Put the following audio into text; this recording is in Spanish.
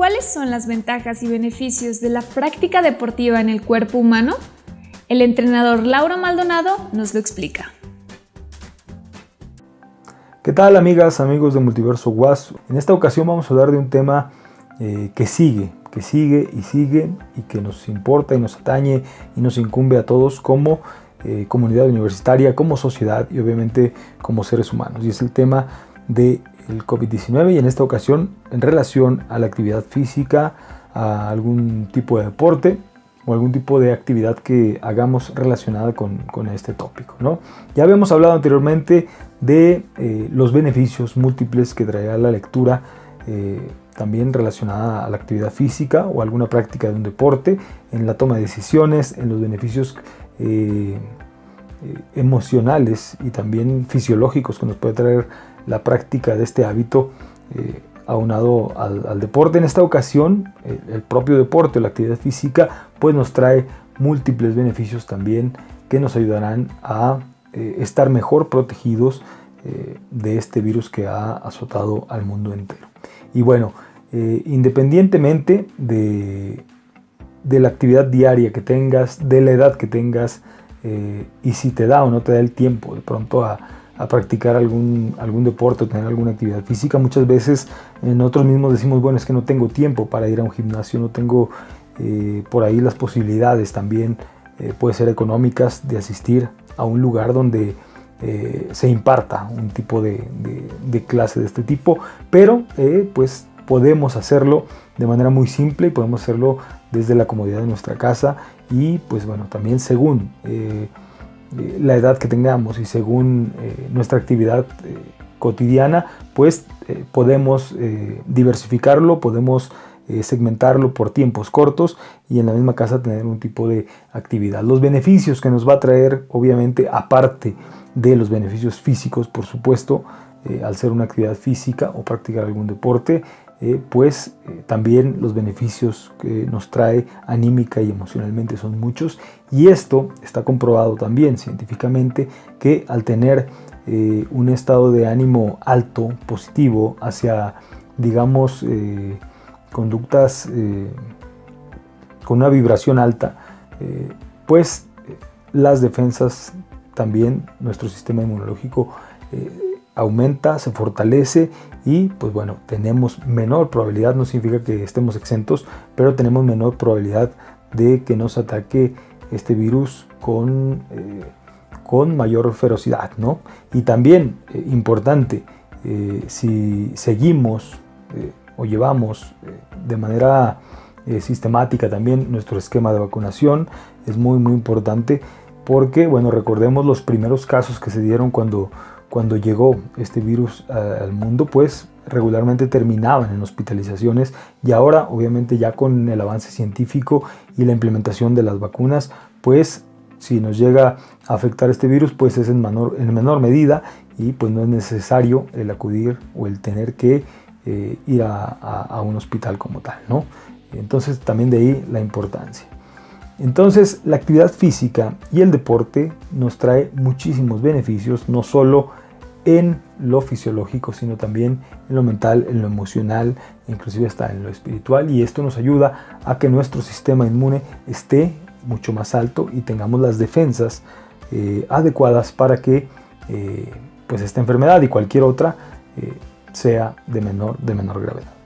¿Cuáles son las ventajas y beneficios de la práctica deportiva en el cuerpo humano? El entrenador Laura Maldonado nos lo explica. ¿Qué tal amigas, amigos de Multiverso Was? En esta ocasión vamos a hablar de un tema eh, que sigue, que sigue y sigue y que nos importa y nos atañe y nos incumbe a todos como eh, comunidad universitaria, como sociedad y obviamente como seres humanos. Y es el tema del COVID-19 y en esta ocasión en relación a la actividad física, a algún tipo de deporte o algún tipo de actividad que hagamos relacionada con, este tópico. ¿no? Ya habíamos hablado anteriormente de eh, los beneficios múltiples que traerá la lectura eh, también relacionada a la actividad física o alguna práctica de un deporte, en la toma de decisiones, en los beneficios eh, emocionales y también fisiológicos que nos puede traer la práctica de este hábito aunado al, deporte. En esta ocasión, el, propio deporte la actividad física pues nos trae múltiples beneficios también que nos ayudarán a eh, estar mejor protegidos eh, de este virus que ha azotado al mundo entero. Y bueno, eh, independientemente de, de, la actividad diaria que tengas, de la edad que tengas, y si te da o no te da el tiempo de pronto a, a practicar algún, algún deporte o tener alguna actividad física. Muchas veces nosotros mismos decimos, bueno, es que no tengo tiempo para ir a un gimnasio, no tengo eh, por ahí las posibilidades también eh, puede ser económicas de asistir a un lugar donde eh, se imparta un tipo de, de, clase de este tipo, pero pues podemos hacerlo de manera muy simple y podemos hacerlo desde la comodidad de nuestra casa y pues bueno, también según la edad que tengamos y según nuestra actividad cotidiana, pues podemos diversificarlo, podemos eh, segmentarlo por tiempos cortos y en la misma casa tener un tipo de actividad. Los beneficios que nos va a traer, obviamente, aparte de los beneficios físicos, por supuesto, eh, al ser una actividad física o practicar algún deporte, eh, pues también los beneficios que nos trae anímica y emocionalmente son muchos. Y esto está comprobado también científicamente que al tener un estado de ánimo alto, positivo, hacia digamos conductas eh, con una vibración alta, eh, pues las defensas también, nuestro sistema inmunológico eh, aumenta, se fortalece y pues bueno, tenemos menor probabilidad, no significa que estemos exentos, pero tenemos menor probabilidad de que nos ataque este virus con, con mayor ferocidad, ¿no? Y también, importante, si seguimos o llevamos eh, de manera eh, sistemática también nuestro esquema de vacunación. Es muy muy importante porque, bueno, recordemos los primeros casos que se dieron cuando, cuando llegó este virus al mundo, pues regularmente terminaban en hospitalizaciones y ahora obviamente ya con el avance científico y la implementación de las vacunas, pues si nos llega a afectar este virus, pues es en menor, en menor medida y pues no es necesario el acudir o el tener que eh, ir a, un hospital como tal, ¿no? Entonces también de ahí la importancia. Entonces la actividad física y el deporte nos trae muchísimos beneficios, no solo en lo fisiológico, sino también en lo mental, en lo emocional, inclusive hasta en lo espiritual y esto nos ayuda a que nuestro sistema inmune esté mucho más alto y tengamos las defensas eh, adecuadas para que eh, pues esta enfermedad y cualquier otra sea de menor, de menor gravedad.